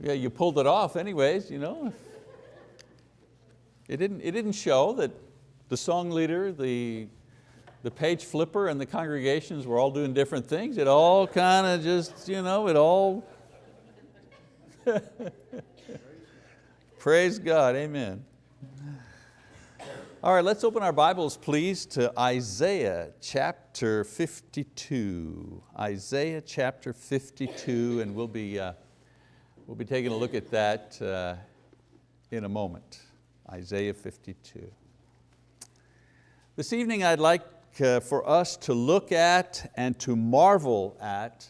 Yeah, you pulled it off anyways, you know. It didn't, it didn't show that the song leader, the, the page flipper and the congregations were all doing different things. It all kind of just, you know, it all. Praise God, amen. All right, let's open our Bibles please to Isaiah chapter 52. Isaiah chapter 52 and we'll be, uh, we'll be taking a look at that uh, in a moment. Isaiah 52. This evening I'd like uh, for us to look at and to marvel at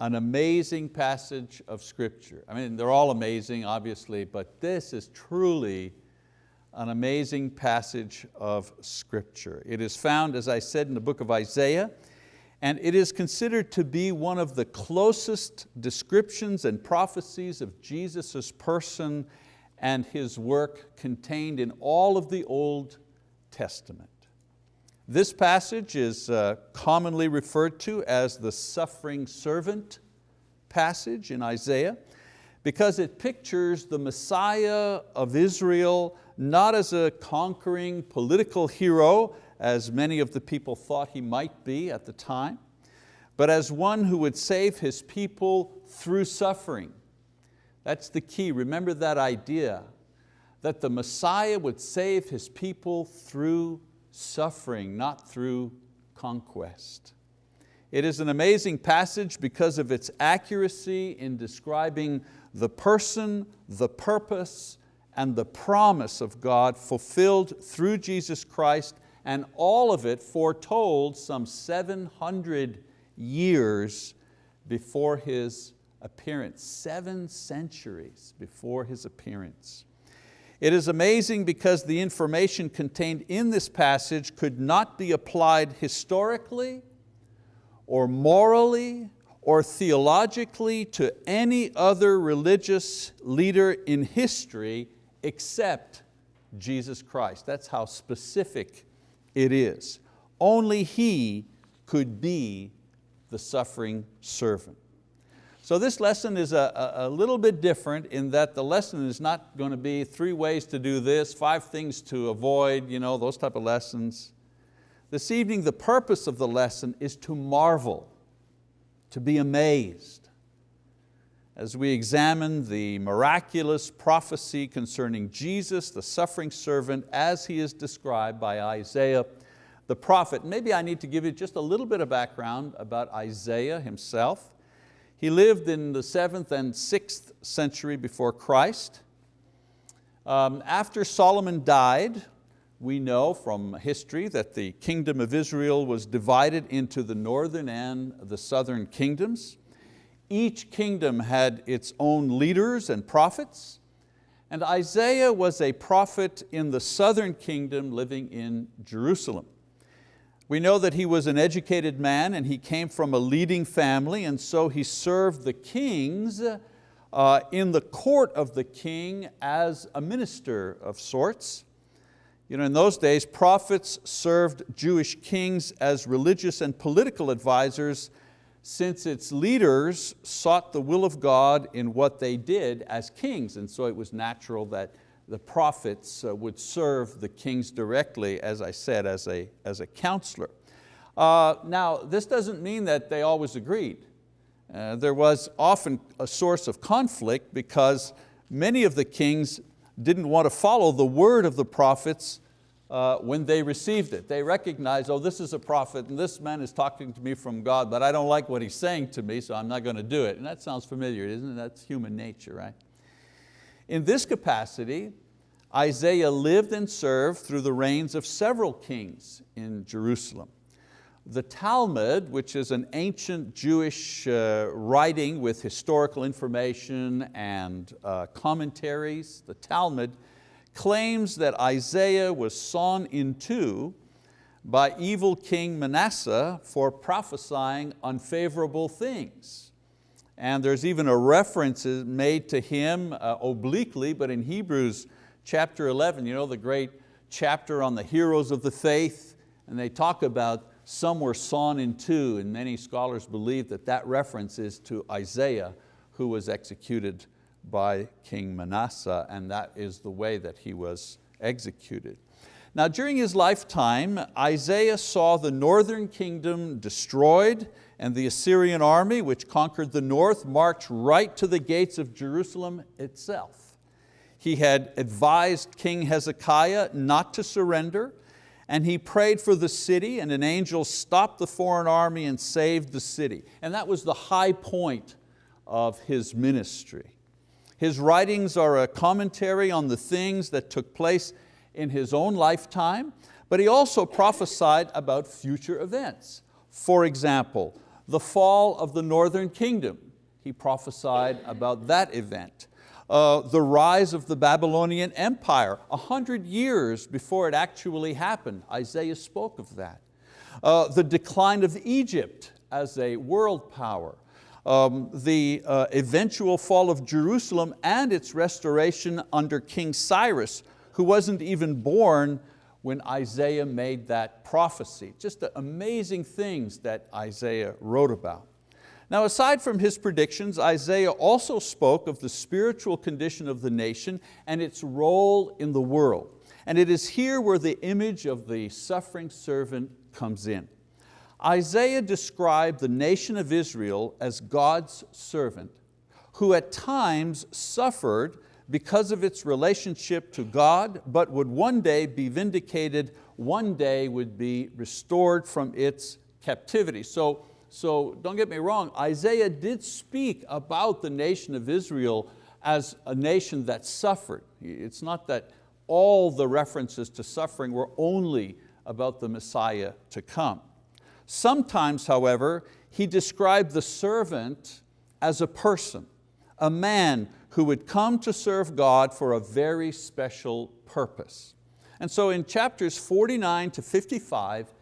an amazing passage of scripture. I mean, they're all amazing, obviously, but this is truly an amazing passage of scripture. It is found, as I said, in the book of Isaiah, and it is considered to be one of the closest descriptions and prophecies of Jesus' person and His work contained in all of the Old Testament. This passage is uh, commonly referred to as the suffering servant passage in Isaiah because it pictures the Messiah of Israel not as a conquering political hero, as many of the people thought he might be at the time, but as one who would save his people through suffering. That's the key, remember that idea, that the Messiah would save his people through suffering, not through conquest. It is an amazing passage because of its accuracy in describing the person, the purpose, and the promise of God fulfilled through Jesus Christ and all of it foretold some 700 years before His appearance, seven centuries before His appearance. It is amazing because the information contained in this passage could not be applied historically or morally or theologically to any other religious leader in history except Jesus Christ. That's how specific it is. Only He could be the suffering servant. So this lesson is a, a, little bit different in that the lesson is not going to be three ways to do this, five things to avoid, you know, those type of lessons. This evening the purpose of the lesson is to marvel, to be amazed, as we examine the miraculous prophecy concerning Jesus, the suffering servant, as he is described by Isaiah the prophet. Maybe I need to give you just a little bit of background about Isaiah himself. He lived in the seventh and sixth century before Christ. Um, after Solomon died, we know from history that the kingdom of Israel was divided into the northern and the southern kingdoms. Each kingdom had its own leaders and prophets, and Isaiah was a prophet in the southern kingdom living in Jerusalem. We know that he was an educated man and he came from a leading family and so he served the kings uh, in the court of the king as a minister of sorts. You know, in those days, prophets served Jewish kings as religious and political advisors since its leaders sought the will of God in what they did as kings, and so it was natural that the prophets uh, would serve the kings directly, as I said, as a, as a counselor. Uh, now, this doesn't mean that they always agreed. Uh, there was often a source of conflict because many of the kings didn't want to follow the word of the prophets uh, when they received it. They recognized, oh, this is a prophet and this man is talking to me from God, but I don't like what he's saying to me, so I'm not going to do it. And that sounds familiar, isn't it? That's human nature, right? In this capacity, Isaiah lived and served through the reigns of several kings in Jerusalem. The Talmud, which is an ancient Jewish uh, writing with historical information and uh, commentaries, the Talmud claims that Isaiah was sawn in two by evil King Manasseh for prophesying unfavorable things. And there's even a reference made to him uh, obliquely, but in Hebrews chapter 11, you know, the great chapter on the heroes of the faith, and they talk about some were sawn in two, and many scholars believe that that reference is to Isaiah, who was executed by King Manasseh, and that is the way that he was executed. Now during his lifetime, Isaiah saw the northern kingdom destroyed and the Assyrian army, which conquered the north, marched right to the gates of Jerusalem itself. He had advised King Hezekiah not to surrender, and he prayed for the city, and an angel stopped the foreign army and saved the city. And that was the high point of his ministry. His writings are a commentary on the things that took place in his own lifetime, but he also prophesied about future events. For example, the fall of the northern kingdom. He prophesied about that event. Uh, the rise of the Babylonian Empire, a hundred years before it actually happened. Isaiah spoke of that. Uh, the decline of Egypt as a world power. Um, the uh, eventual fall of Jerusalem and its restoration under King Cyrus, who wasn't even born when Isaiah made that prophecy. Just the amazing things that Isaiah wrote about. Now aside from his predictions, Isaiah also spoke of the spiritual condition of the nation and its role in the world. And it is here where the image of the suffering servant comes in. Isaiah described the nation of Israel as God's servant, who at times suffered because of its relationship to God, but would one day be vindicated, one day would be restored from its captivity. So, so don't get me wrong, Isaiah did speak about the nation of Israel as a nation that suffered. It's not that all the references to suffering were only about the Messiah to come. Sometimes, however, he described the servant as a person, a man who would come to serve God for a very special purpose. And so in chapters 49 to 55,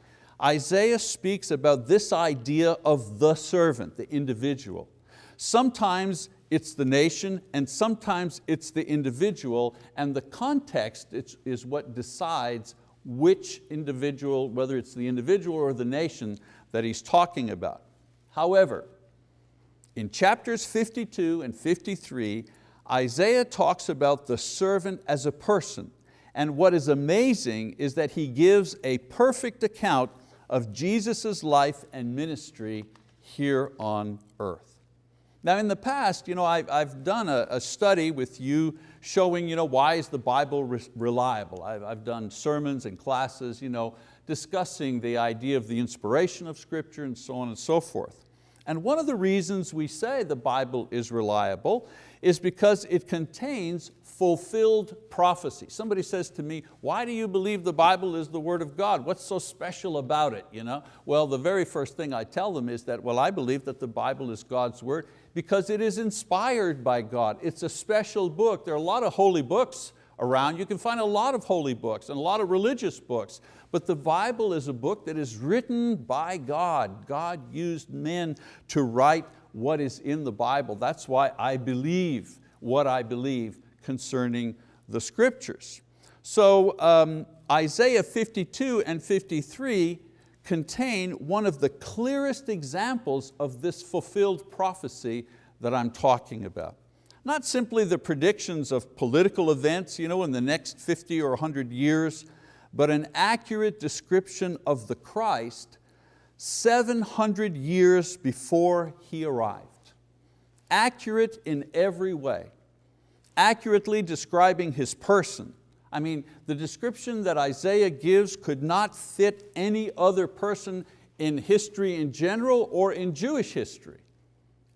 Isaiah speaks about this idea of the servant, the individual. Sometimes it's the nation and sometimes it's the individual and the context is what decides which individual, whether it's the individual or the nation that he's talking about. However, in chapters 52 and 53, Isaiah talks about the servant as a person. And what is amazing is that he gives a perfect account of Jesus' life and ministry here on earth. Now in the past, you know, I've, I've done a, a, study with you showing you know, why is the Bible re reliable. I've, I've done sermons and classes you know, discussing the idea of the inspiration of scripture and so on and so forth. And one of the reasons we say the Bible is reliable is because it contains fulfilled prophecy. Somebody says to me, why do you believe the Bible is the word of God? What's so special about it? You know? Well, the very first thing I tell them is that, well, I believe that the Bible is God's word because it is inspired by God. It's a special book. There are a lot of holy books around. You can find a lot of holy books and a lot of religious books, but the Bible is a book that is written by God. God used men to write what is in the Bible. That's why I believe what I believe concerning the scriptures. So um, Isaiah 52 and 53 contain one of the clearest examples of this fulfilled prophecy that I'm talking about. Not simply the predictions of political events you know, in the next 50 or 100 years, but an accurate description of the Christ 700 years before He arrived. Accurate in every way. Accurately describing His person. I mean, the description that Isaiah gives could not fit any other person in history in general or in Jewish history.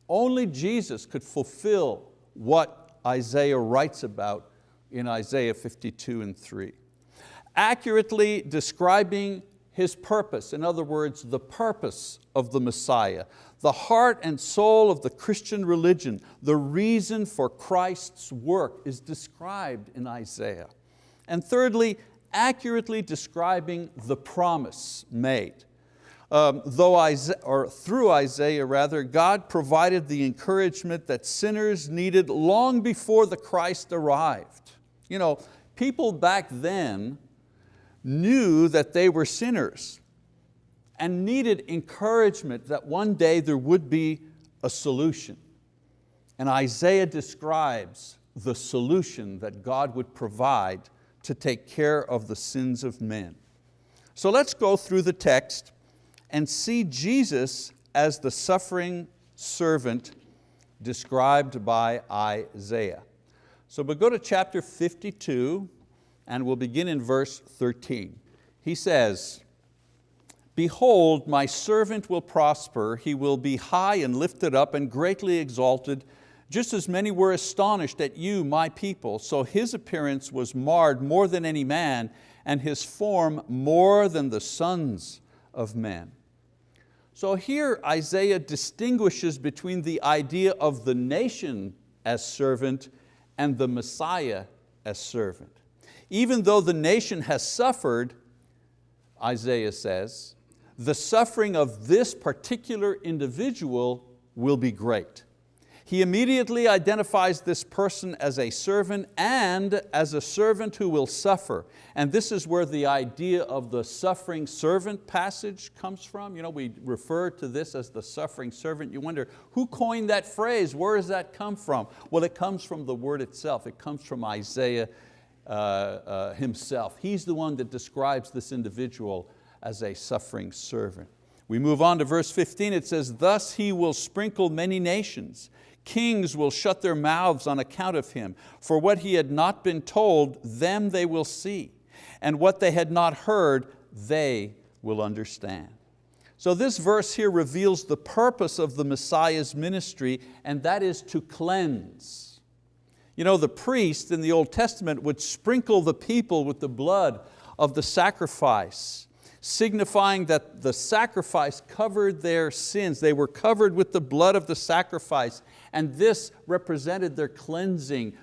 Only Jesus could fulfill what Isaiah writes about in Isaiah 52 and 3. Accurately describing his purpose, in other words, the purpose of the Messiah, the heart and soul of the Christian religion, the reason for Christ's work is described in Isaiah. And thirdly, accurately describing the promise made. Um, though Isaiah, or through Isaiah rather, God provided the encouragement that sinners needed long before the Christ arrived. You know, people back then knew that they were sinners. and needed encouragement that one day there would be a solution. And Isaiah describes the solution that God would provide to take care of the sins of men. So let's go through the text and see Jesus as the suffering servant described by Isaiah. So we'll go to chapter 52 and we'll begin in verse 13. He says, Behold, my servant will prosper, he will be high and lifted up and greatly exalted, just as many were astonished at you, my people. So his appearance was marred more than any man, and his form more than the sons of men. So here Isaiah distinguishes between the idea of the nation as servant and the Messiah as servant. Even though the nation has suffered, Isaiah says, the suffering of this particular individual will be great. He immediately identifies this person as a servant and as a servant who will suffer. And this is where the idea of the suffering servant passage comes from. You know, we refer to this as the suffering servant. You wonder, who coined that phrase? Where does that come from? Well, it comes from the word itself. It comes from Isaiah uh, uh, himself. He's the one that describes this individual as a suffering servant. We move on to verse 15, it says, Thus he will sprinkle many nations. Kings will shut their mouths on account of him. For what he had not been told, them they will see. And what they had not heard, they will understand. So this verse here reveals the purpose of the Messiah's ministry, and that is to cleanse. You know, the priest in the Old Testament would sprinkle the people with the blood of the sacrifice signifying that the sacrifice covered their sins. They were covered with the blood of the sacrifice and this represented their cleansing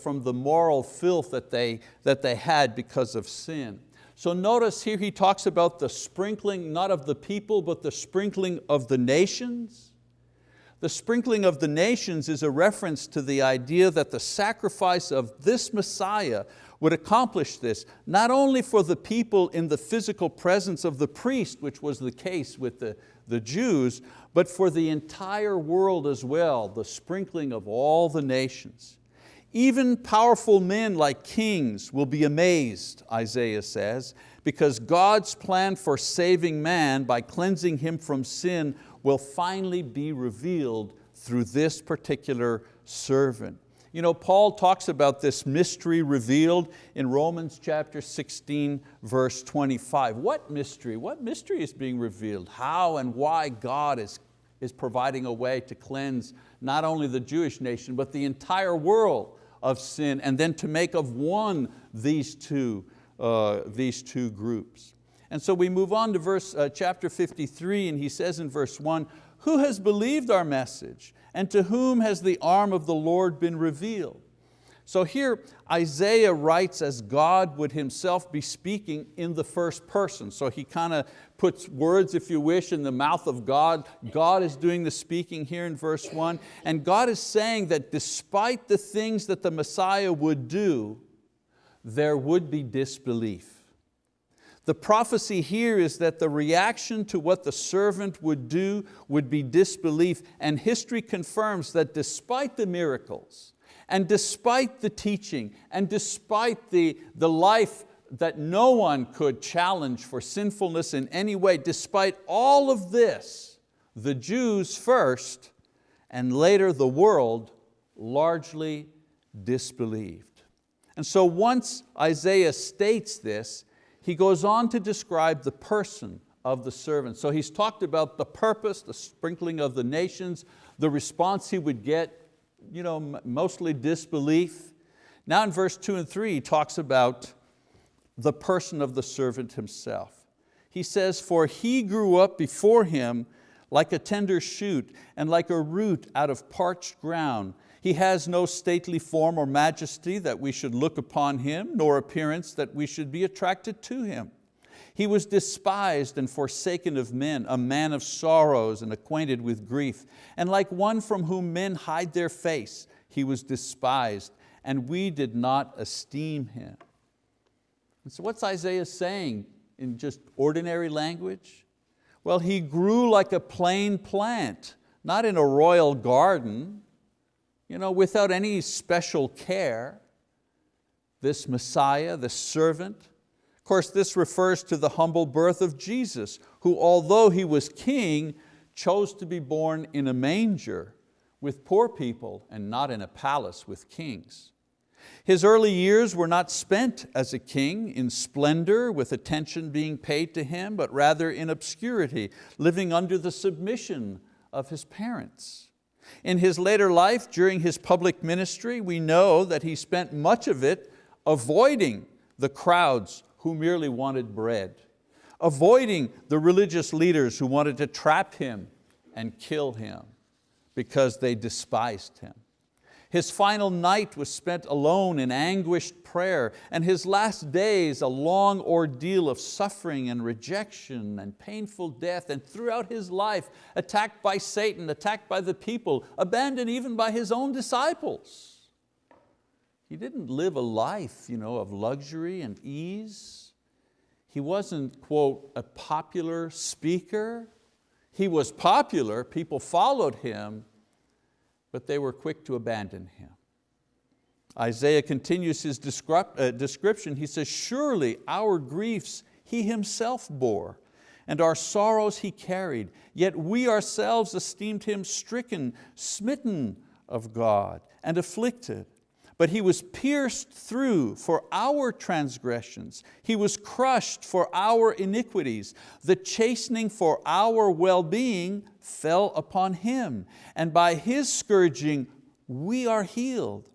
from the moral filth that they, that they had because of sin. So notice here he talks about the sprinkling, not of the people, but the sprinkling of the nations. The sprinkling of the nations is a reference to the idea that the sacrifice of this Messiah would accomplish this, not only for the people in the physical presence of the priest, which was the case with the, the Jews, but for the entire world as well, the sprinkling of all the nations. Even powerful men like kings will be amazed, Isaiah says, because God's plan for saving man by cleansing him from sin will finally be revealed through this particular servant. You know, Paul talks about this mystery revealed in Romans chapter 16, verse 25. What mystery? What mystery is being revealed? How and why God is, is providing a way to cleanse not only the Jewish nation, but the entire world of sin, and then to make of one these two, uh, these two groups. And so we move on to verse, uh, chapter 53, and he says in verse one, who has believed our message? And to whom has the arm of the Lord been revealed? So here Isaiah writes as God would himself be speaking in the first person. So he kind of puts words, if you wish, in the mouth of God. God is doing the speaking here in verse one. And God is saying that despite the things that the Messiah would do, there would be disbelief. The prophecy here is that the reaction to what the servant would do would be disbelief and history confirms that despite the miracles and despite the teaching and despite the, the life that no one could challenge for sinfulness in any way, despite all of this, the Jews first and later the world largely disbelieved. And so once Isaiah states this, he goes on to describe the person of the servant. So he's talked about the purpose, the sprinkling of the nations, the response he would get, you know, mostly disbelief. Now in verse two and three, he talks about the person of the servant himself. He says, for he grew up before him like a tender shoot and like a root out of parched ground. He has no stately form or majesty that we should look upon Him, nor appearance that we should be attracted to Him. He was despised and forsaken of men, a man of sorrows and acquainted with grief. And like one from whom men hide their face, He was despised, and we did not esteem Him. And so what's Isaiah saying in just ordinary language? Well, he grew like a plain plant, not in a royal garden, you know, without any special care. This Messiah, the servant, of course this refers to the humble birth of Jesus, who although He was king, chose to be born in a manger with poor people and not in a palace with kings. His early years were not spent as a king in splendor with attention being paid to him, but rather in obscurity, living under the submission of his parents. In his later life, during his public ministry, we know that he spent much of it avoiding the crowds who merely wanted bread, avoiding the religious leaders who wanted to trap him and kill him because they despised him. His final night was spent alone in anguished prayer, and his last days a long ordeal of suffering and rejection and painful death, and throughout his life, attacked by Satan, attacked by the people, abandoned even by his own disciples. He didn't live a life you know, of luxury and ease. He wasn't, quote, a popular speaker. He was popular, people followed him, but they were quick to abandon him. Isaiah continues his uh, description. He says, surely our griefs he himself bore, and our sorrows he carried, yet we ourselves esteemed him stricken, smitten of God, and afflicted. But he was pierced through for our transgressions. He was crushed for our iniquities. The chastening for our well-being fell upon Him. And by His scourging we are healed.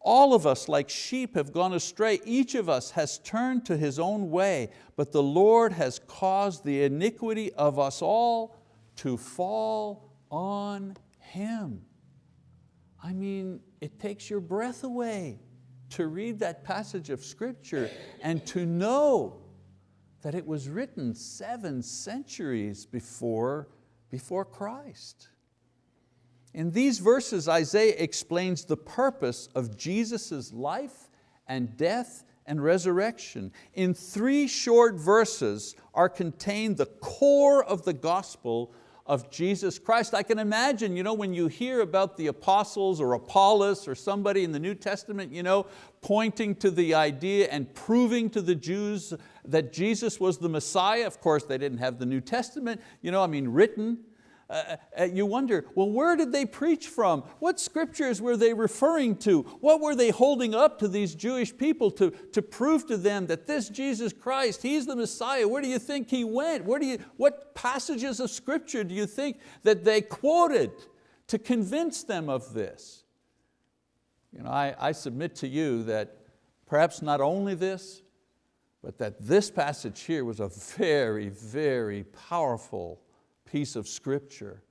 All of us like sheep have gone astray. Each of us has turned to his own way, but the Lord has caused the iniquity of us all to fall on Him. I mean, it takes your breath away to read that passage of scripture and to know that it was written seven centuries before, before Christ. In these verses, Isaiah explains the purpose of Jesus' life and death and resurrection. In three short verses are contained the core of the gospel of Jesus Christ. I can imagine you know, when you hear about the apostles or Apollos or somebody in the New Testament you know, pointing to the idea and proving to the Jews that Jesus was the Messiah. Of course, they didn't have the New Testament you know, I mean, written, uh, uh, you wonder, well, where did they preach from? What scriptures were they referring to? What were they holding up to these Jewish people to, to prove to them that this Jesus Christ, He's the Messiah? Where do you think He went? Where do you, what passages of scripture do you think that they quoted to convince them of this? You know, I, I submit to you that perhaps not only this, but that this passage here was a very, very powerful piece of scripture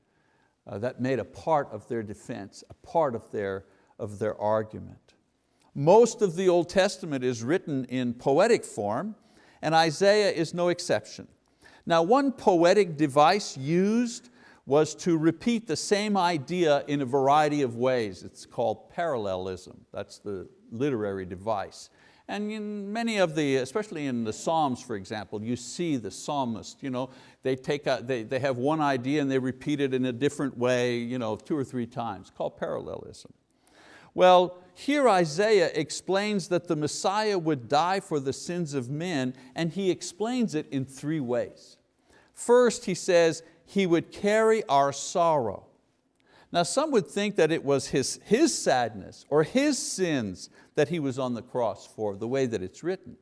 uh, that made a part of their defense, a part of their, of their argument. Most of the Old Testament is written in poetic form and Isaiah is no exception. Now one poetic device used was to repeat the same idea in a variety of ways. It's called parallelism, that's the literary device. And in many of the, especially in the Psalms, for example, you see the psalmist, you know, they, take a, they, they have one idea and they repeat it in a different way you know, two or three times, called parallelism. Well, here Isaiah explains that the Messiah would die for the sins of men and he explains it in three ways. First, he says, he would carry our sorrow. Now some would think that it was his, his sadness or his sins that he was on the cross for, the way that it's written.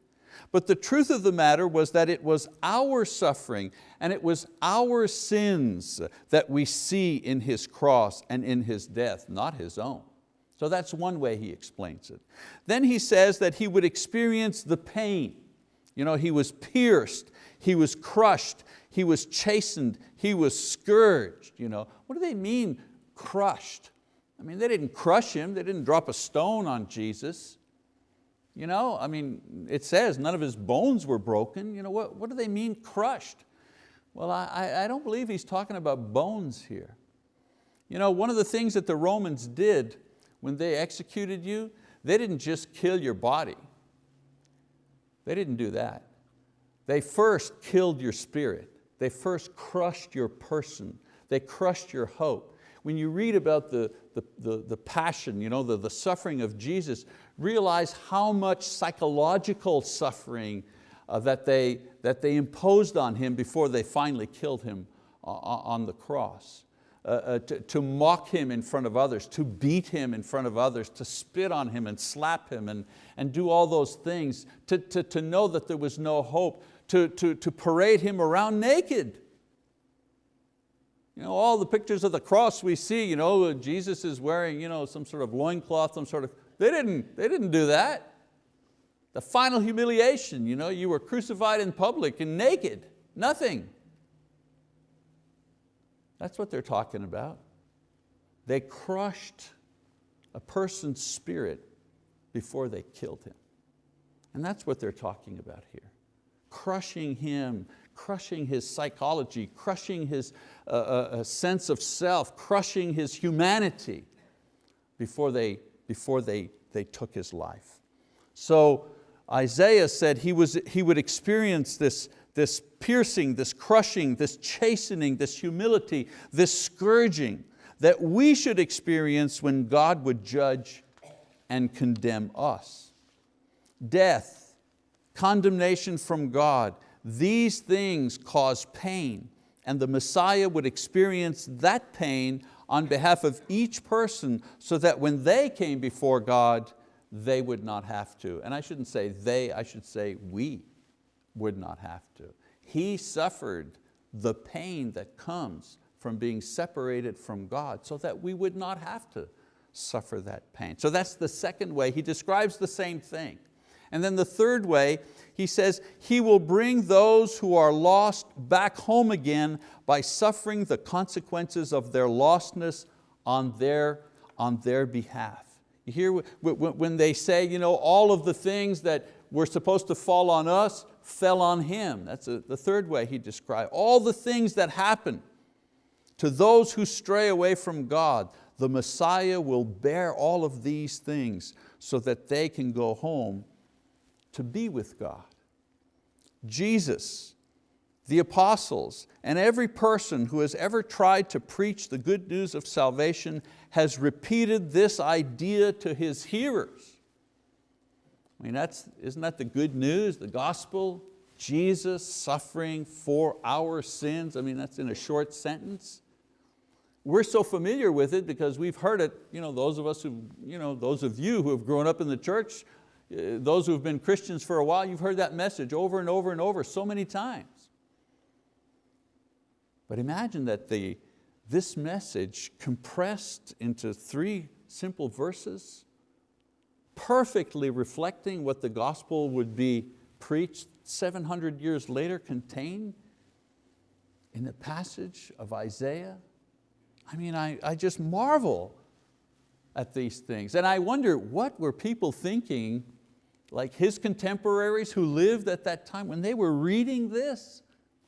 But the truth of the matter was that it was our suffering and it was our sins that we see in His cross and in His death, not His own. So that's one way he explains it. Then he says that he would experience the pain. You know, he was pierced, he was crushed, he was chastened, he was scourged. You know. What do they mean crushed. I mean, they didn't crush him, they didn't drop a stone on Jesus. You know, I mean, it says none of his bones were broken. You know, what, what do they mean crushed? Well, I, I don't believe he's talking about bones here. You know, one of the things that the Romans did when they executed you, they didn't just kill your body. They didn't do that. They first killed your spirit. They first crushed your person. They crushed your hope. When you read about the, the, the, the passion, you know, the, the suffering of Jesus, realize how much psychological suffering uh, that, they, that they imposed on Him before they finally killed Him uh, on the cross. Uh, uh, to, to, mock him in front of others, to beat him in front of others, to spit on him and slap him and, and do all those things, to, to, to know that there was no hope, to, to, to parade him around naked. You know, all the pictures of the cross we see, you know, Jesus is wearing you know, some sort of loincloth, some sort of, they didn't, they didn't do that. The final humiliation, you, know, you were crucified in public and naked, nothing. That's what they're talking about. They crushed a person's spirit before they killed him. And that's what they're talking about here. Crushing him, crushing his psychology, crushing his uh, uh, sense of self, crushing his humanity before they, before they, they took his life. So Isaiah said he, was, he would experience this, this piercing, this crushing, this chastening, this humility, this scourging that we should experience when God would judge and condemn us. Death, condemnation from God, these things cause pain and the Messiah would experience that pain on behalf of each person so that when they came before God, they would not have to. And I shouldn't say they, I should say we would not have to. He suffered the pain that comes from being separated from God so that we would not have to suffer that pain. So that's the second way. He describes the same thing. And then the third way, he says, He will bring those who are lost back home again by suffering the consequences of their lostness on their, on their behalf. You hear when they say, you know, all of the things that were supposed to fall on us fell on Him. That's a, the third way he described. All the things that happen to those who stray away from God, the Messiah will bear all of these things so that they can go home to be with God. Jesus, the apostles, and every person who has ever tried to preach the good news of salvation has repeated this idea to his hearers. I mean, that's, isn't that the good news, the gospel? Jesus suffering for our sins. I mean, that's in a short sentence. We're so familiar with it because we've heard it, you know, those of us who, you know, those of you who have grown up in the church, Uh, those who have been Christians for a while, you've heard that message over and over and over so many times. But imagine that the, this message compressed into three simple verses, perfectly reflecting what the gospel would be preached 700 years later contained in the passage of Isaiah. I mean, I, I just marvel at these things. And I wonder, what were people thinking, like his contemporaries who lived at that time, when they were reading this?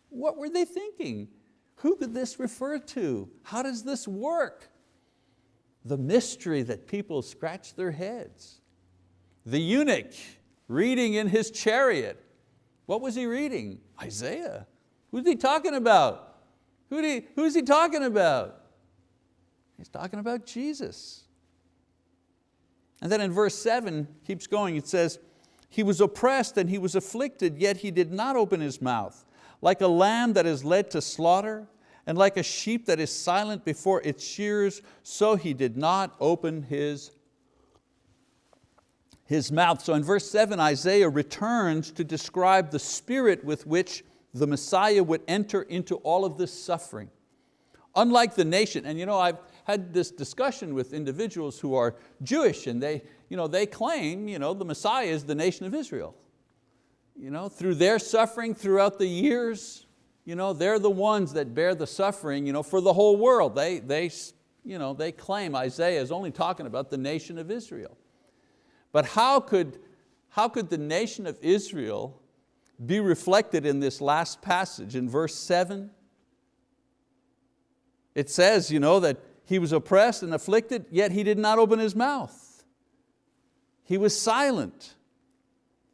What were they thinking? Who could this refer to? How does this work? The mystery that people scratch their heads. The eunuch reading in his chariot. What was he reading? Isaiah. Who's he talking about? Who he, who's he talking about? He's talking about Jesus. And then in verse seven, keeps going, it says, he was oppressed and he was afflicted, yet he did not open his mouth. Like a lamb that is led to slaughter, and like a sheep that is silent before its shears, so he did not open his, his mouth. So in verse seven, Isaiah returns to describe the spirit with which the Messiah would enter into all of this suffering. Unlike the nation, and you know, I've had this discussion with individuals who are Jewish and they, you know, they claim you know, the Messiah is the nation of Israel. You know, through their suffering throughout the years, you know, they're the ones that bear the suffering you know, for the whole world. They, they, you know, they claim Isaiah is only talking about the nation of Israel. But how could, how could the nation of Israel be reflected in this last passage in verse seven? It says you know, that he was oppressed and afflicted, yet he did not open his mouth. He was silent.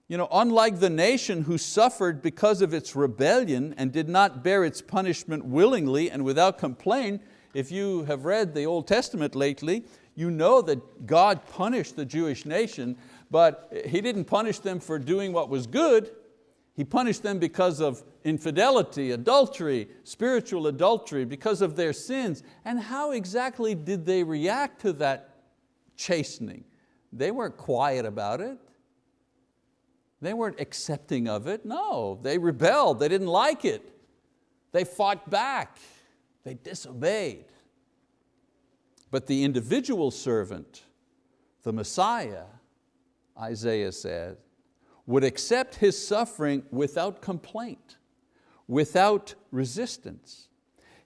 You know, unlike the nation who suffered because of its rebellion and did not bear its punishment willingly and without complaint, if you have read the Old Testament lately, you know that God punished the Jewish nation, but He didn't punish them for doing what was good, He punished them because of infidelity, adultery, spiritual adultery, because of their sins. And how exactly did they react to that chastening? They weren't quiet about it. They weren't accepting of it. No, they rebelled, they didn't like it. They fought back, they disobeyed. But the individual servant, the Messiah, Isaiah said, would accept his suffering without complaint, without resistance.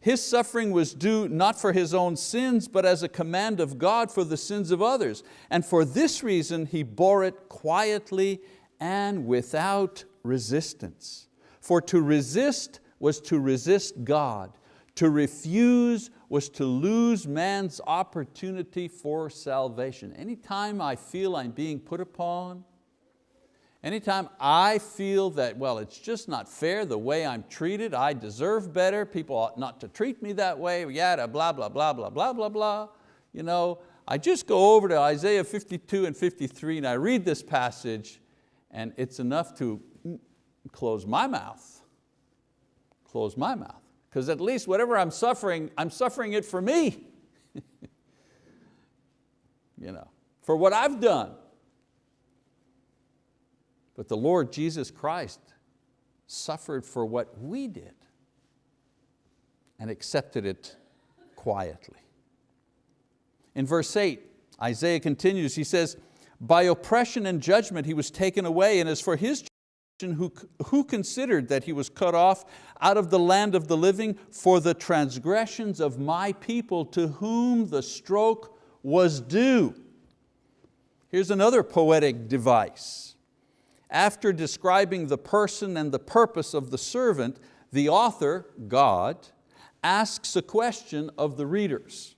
His suffering was due not for his own sins, but as a command of God for the sins of others. And for this reason, he bore it quietly and without resistance. For to resist was to resist God. To refuse was to lose man's opportunity for salvation. Anytime I feel I'm being put upon, anytime I feel that, well, it's just not fair the way I'm treated, I deserve better, people ought not to treat me that way, yada, blah, blah, blah, blah, blah, blah, blah. You know, I just go over to Isaiah 52 and 53 and I read this passage and it's enough to close my mouth, close my mouth. Because at least whatever I'm suffering, I'm suffering it for me. you know, for what I've done. But the Lord Jesus Christ suffered for what we did and accepted it quietly. In verse eight, Isaiah continues, he says, by oppression and judgment he was taken away, and as for his who, who considered that he was cut off out of the land of the living for the transgressions of my people to whom the stroke was due. Here's another poetic device. After describing the person and the purpose of the servant, the author, God, asks a question of the readers.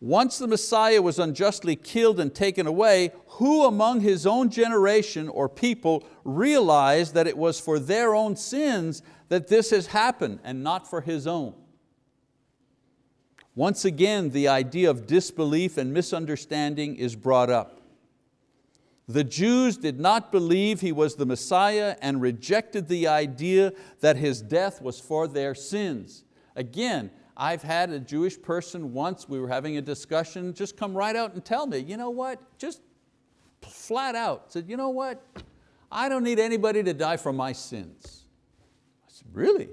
Once the Messiah was unjustly killed and taken away, who among his own generation or people realized that it was for their own sins that this has happened and not for his own? Once again, the idea of disbelief and misunderstanding is brought up. The Jews did not believe He was the Messiah and rejected the idea that His death was for their sins. Again, I've had a Jewish person once, we were having a discussion, just come right out and tell me, you know what, just flat out, said, you know what, I don't need anybody to die for my sins. I said, really?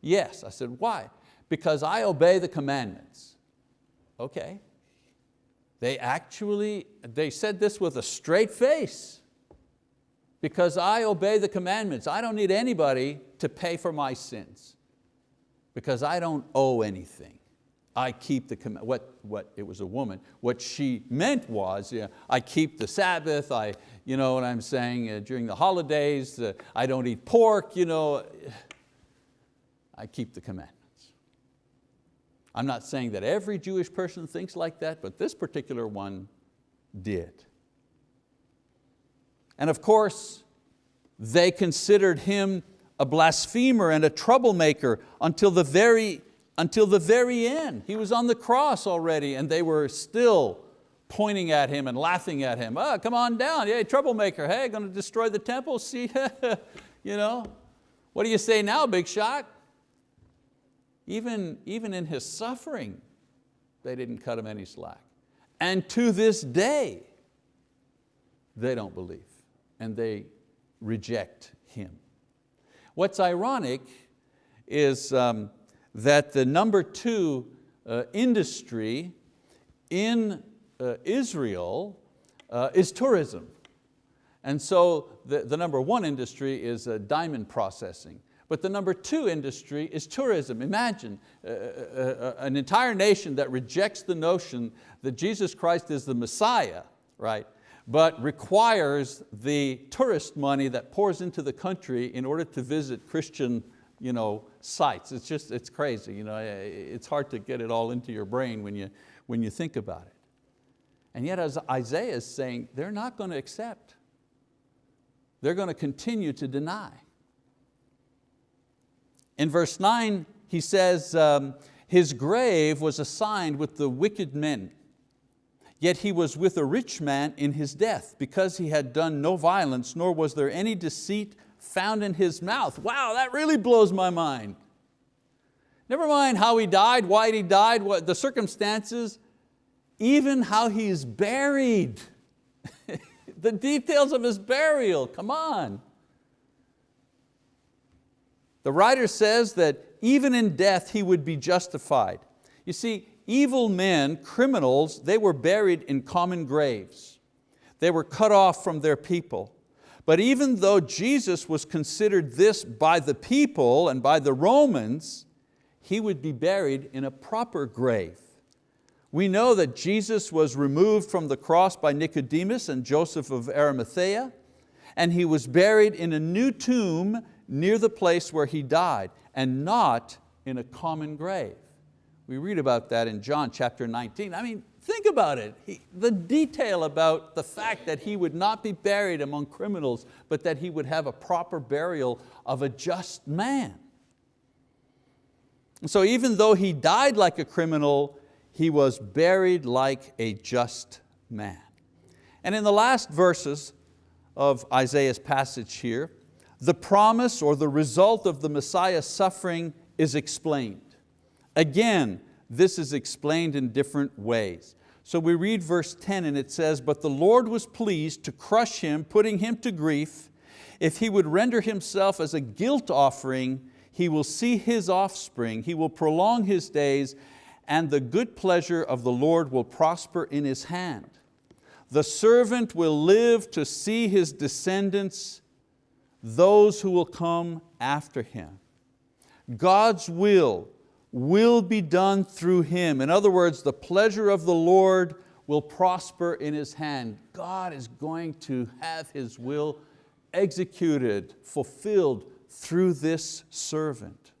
Yes, I said, why? Because I obey the commandments. Okay. They actually, they said this with a straight face. Because I obey the commandments. I don't need anybody to pay for my sins because I don't owe anything. I keep the, what, what, it was a woman, what she meant was, yeah, I keep the Sabbath, I, you know what I'm saying, uh, during the holidays, uh, I don't eat pork, you know, I keep the commandments. I'm not saying that every Jewish person thinks like that, but this particular one did. And of course, they considered him a blasphemer and a troublemaker until the very, until the very end. He was on the cross already and they were still pointing at him and laughing at him. Oh, come on down, hey, troublemaker, hey, going to destroy the temple, see, you know. What do you say now, big shot? Even, even in his suffering, they didn't cut him any slack. And to this day, they don't believe and they reject him. What's ironic is um, that the number two uh, industry in uh, Israel uh, is tourism. And so the, the number one industry is uh, diamond processing. But the number two industry is tourism. Imagine uh, uh, an entire nation that rejects the notion that Jesus Christ is the Messiah, right? but requires the tourist money that pours into the country in order to visit Christian you know, sites. It's just, it's crazy. You know, it's hard to get it all into your brain when you, when you think about it. And yet as Isaiah is saying, they're not going to accept. they're going to continue to deny. In verse nine, he says, um, his grave was assigned with the wicked men, yet he was with a rich man in his death, because he had done no violence, nor was there any deceit found in his mouth. Wow, that really blows my mind. Never mind how he died, why he died, what the circumstances, even how he's buried. the details of his burial, come on. The writer says that even in death he would be justified. You see, evil men, criminals, they were buried in common graves. They were cut off from their people. But even though Jesus was considered this by the people and by the Romans, He would be buried in a proper grave. We know that Jesus was removed from the cross by Nicodemus and Joseph of Arimathea, and He was buried in a new tomb near the place where He died, and not in a common grave. We read about that in John chapter 19. I mean, Think about it, he, the detail about the fact that he would not be buried among criminals, but that he would have a proper burial of a just man. So even though he died like a criminal, he was buried like a just man. And in the last verses of Isaiah's passage here, the promise or the result of the Messiah's suffering is explained. Again, this is explained in different ways. So we read verse 10 and it says, But the Lord was pleased to crush him, putting him to grief. If he would render himself as a guilt offering, he will see his offspring, he will prolong his days, and the good pleasure of the Lord will prosper in his hand. The servant will live to see his descendants, those who will come after him. God's will will be done through him. In other words, the pleasure of the Lord will prosper in His hand. God is going to have His will executed, fulfilled through this servant.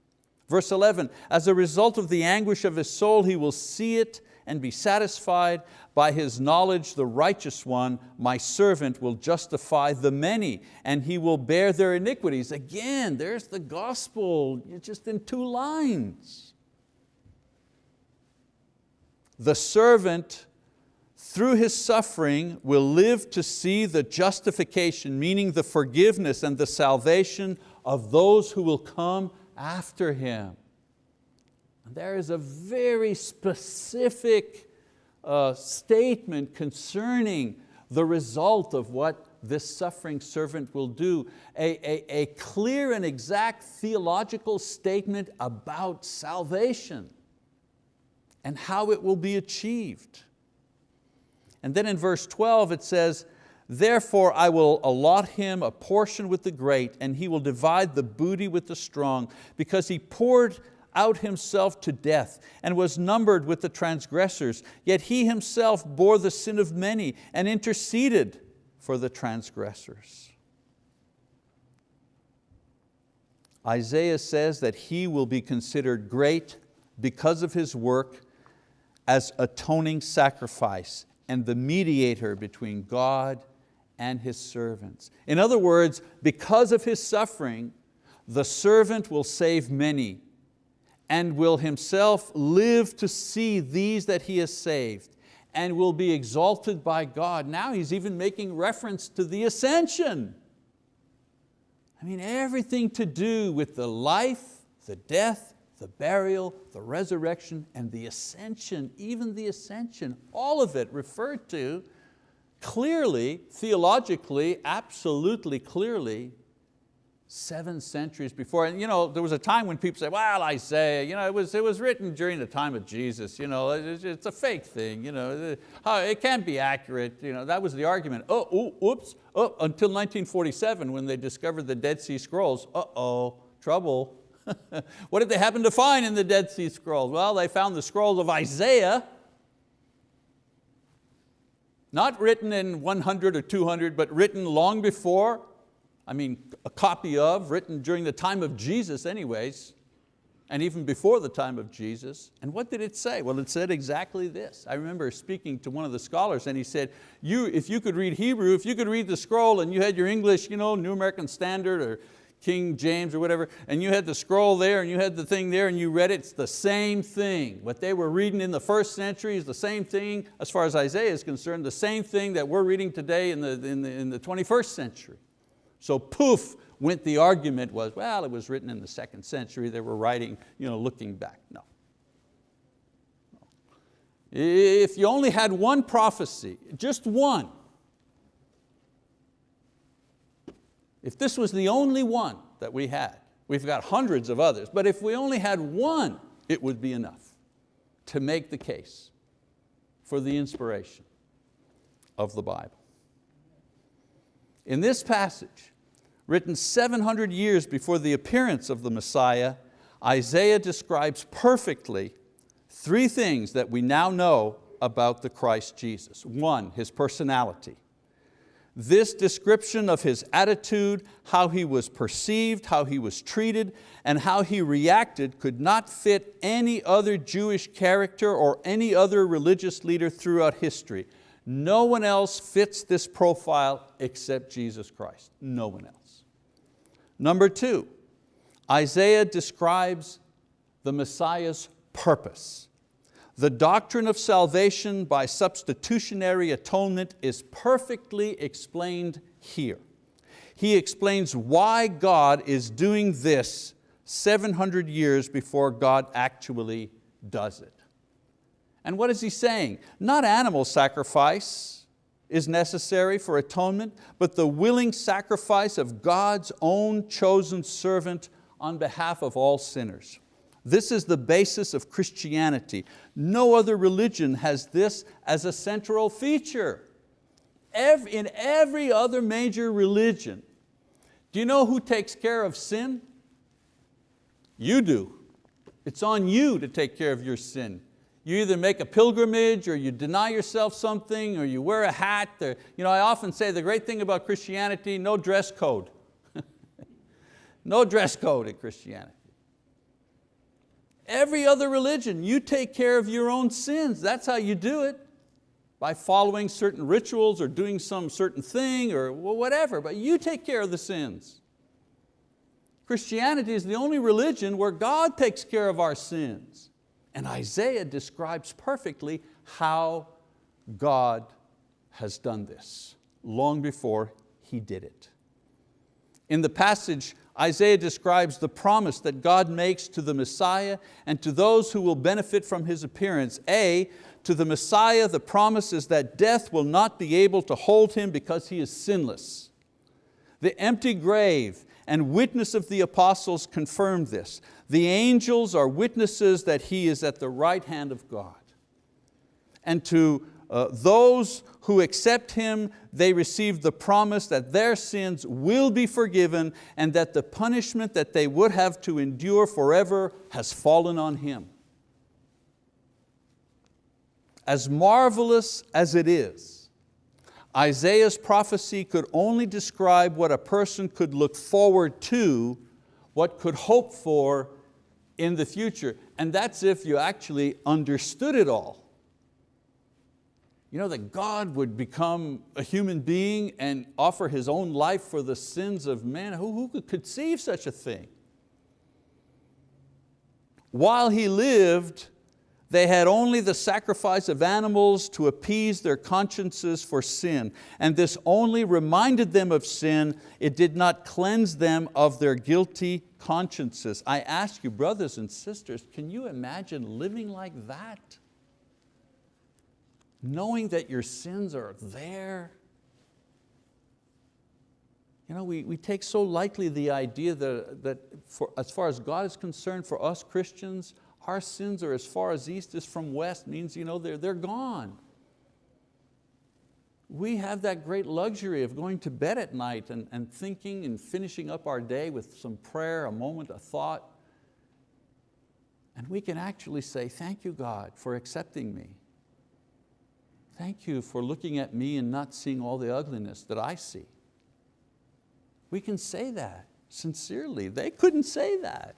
Verse 11, as a result of the anguish of his soul, he will see it and be satisfied. By his knowledge, the righteous one, my servant, will justify the many, and he will bear their iniquities. Again, there's the gospel, just in two lines. The servant, through his suffering, will live to see the justification, meaning the forgiveness and the salvation of those who will come after him. There is a very specific uh, statement concerning the result of what this suffering servant will do. A, a, a clear and exact theological statement about salvation and how it will be achieved. And then in verse 12 it says, Therefore I will allot him a portion with the great, and he will divide the booty with the strong, because he poured out himself to death, and was numbered with the transgressors, yet he himself bore the sin of many, and interceded for the transgressors. Isaiah says that he will be considered great because of his work as atoning sacrifice and the mediator between God and His servants. In other words, because of His suffering, the servant will save many and will himself live to see these that he has saved and will be exalted by God. Now he's even making reference to the ascension. I mean, everything to do with the life, the death, the burial, the resurrection, and the ascension, even the ascension, all of it referred to clearly, theologically, absolutely clearly, seven centuries before. And you know, there was a time when people say, well, Isaiah, you know, it, was, it was written during the time of Jesus, you know, it's, it's a fake thing, you know, it can't be accurate. You know, that was the argument. Uh, oh, ooh, oops, oh, until 1947 when they discovered the Dead Sea Scrolls, uh-oh, trouble, what did they happen to find in the Dead Sea Scrolls? Well, they found the scrolls of Isaiah, not written in 100 or 200, but written long before, I mean, a copy of, written during the time of Jesus anyways. and even before the time of Jesus. And what did it say? Well, it said exactly this. I remember speaking to one of the scholars and he said, you, if you could read Hebrew, if you could read the scroll and you had your English, you know, New American Standard or King James or whatever, and you had the scroll there and you had the thing there and you read it, it's the same thing. What they were reading in the first century is the same thing, as far as Isaiah is concerned, the same thing that we're reading today in the, in the, in the 21st century. So poof, went the argument was, well, it was written in the second century, they were writing, you know, looking back. No. If you only had one prophecy, just one, if this was the only one that we had, we've got hundreds of others, but if we only had one, it would be enough to make the case for the inspiration of the Bible. In this passage, written 700 years before the appearance of the Messiah, Isaiah describes perfectly three things that we now know about the Christ Jesus. One, His personality. This description of His attitude, how He was perceived, how He was treated, and how He reacted could not fit any other Jewish character or any other religious leader throughout history. No one else fits this profile except Jesus Christ, no one else. Number two, Isaiah describes the Messiah's purpose. The doctrine of salvation by substitutionary atonement is perfectly explained here. He explains why God is doing this 700 years before God actually does it. And what is he saying? Not animal sacrifice, is necessary for atonement, but the willing sacrifice of God's own chosen servant on behalf of all sinners. This is the basis of Christianity. No other religion has this as a central feature. in every other major religion, do you know who takes care of sin? You do. It's on you to take care of your sin. You either make a pilgrimage or you deny yourself something or you wear a hat. Or, you know, I often say the great thing about Christianity, no dress code. no dress code in Christianity. Every other religion, you take care of your own sins. That's how you do it, by following certain rituals or doing some certain thing or whatever, but you take care of the sins. Christianity is the only religion where God takes care of our sins. And Isaiah describes perfectly how God has done this long before he did it. In the passage, Isaiah describes the promise that God makes to the Messiah and to those who will benefit from His appearance. A, to the Messiah the promise is that death will not be able to hold Him because He is sinless. The empty grave and witness of the apostles confirmed this. The angels are witnesses that He is at the right hand of God. And to uh, those who accept Him, they receive the promise that their sins will be forgiven and that the punishment that they would have to endure forever has fallen on Him. As marvelous as it is, Isaiah's prophecy could only describe what a person could look forward to, what could hope for in the future. And that's if you actually understood it all. You know that God would become a human being and offer His own life for the sins of men. Who, who could conceive such a thing? While He lived, they had only the sacrifice of animals to appease their consciences for sin, and this only reminded them of sin, it did not cleanse them of their guilty consciences. I ask you, brothers and sisters, can you imagine living like that? Knowing that your sins are there? You know, we, we take so lightly the idea that, that for, as far as God is concerned, for us Christians, our sins are as far as east is from west, means you know, they're, they're gone. We have that great luxury of going to bed at night and, and thinking and finishing up our day with some prayer, a moment, a thought. And we can actually say, thank you God for accepting me. Thank you for looking at me and not seeing all the ugliness that I see. We can say that sincerely. They couldn't say that.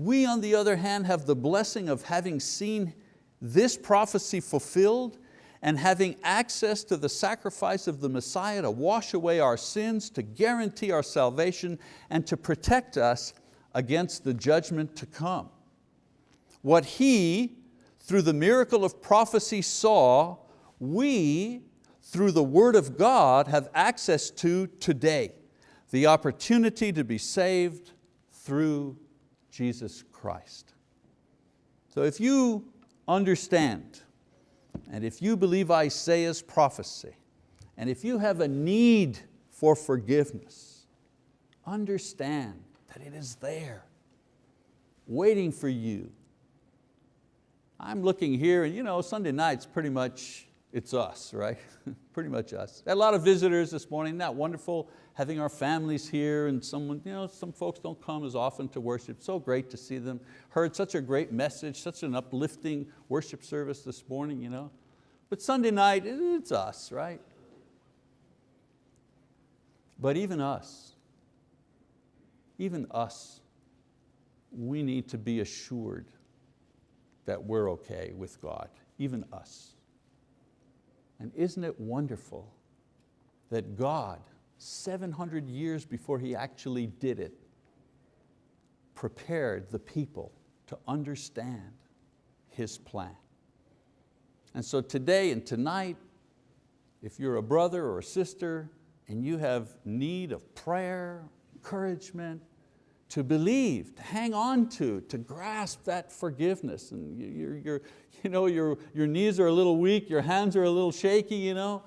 We, on the other hand, have the blessing of having seen this prophecy fulfilled and having access to the sacrifice of the Messiah to wash away our sins, to guarantee our salvation, and to protect us against the judgment to come. What He, through the miracle of prophecy saw, we, through the word of God, have access to today. The opportunity to be saved through Jesus Christ. So if you understand, and if you believe Isaiah's prophecy, and if you have a need for forgiveness, understand that it is there, waiting for you. I'm looking here and you know, Sunday night's pretty much, it's us, right? pretty much us. A lot of visitors this morning, that wonderful? Having our families here and someone, you know, some folks don't come as often to worship. So great to see them. Heard such a great message, such an uplifting worship service this morning. You know? But Sunday night, it's us, right? But even us, even us, we need to be assured that we're okay with God, even us. And isn't it wonderful that God, 700 years before He actually did it, prepared the people to understand His plan. And so today and tonight, if you're a brother or a sister and you have need of prayer, encouragement, to believe, to hang on to, to grasp that forgiveness. And you're, you're, you know, your, your knees are a little weak, your hands are a little shaky, you know,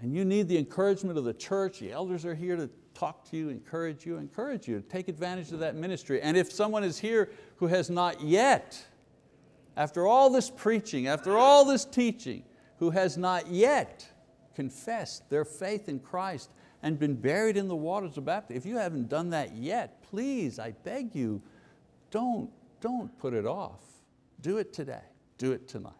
and you need the encouragement of the church. The elders are here to talk to you, encourage you, encourage you, to take advantage of that ministry. And if someone is here who has not yet, after all this preaching, after all this teaching, who has not yet confessed their faith in Christ and been buried in the waters of baptism. If you haven't done that yet, please, I beg you, don't, don't put it off. Do it today, do it tonight.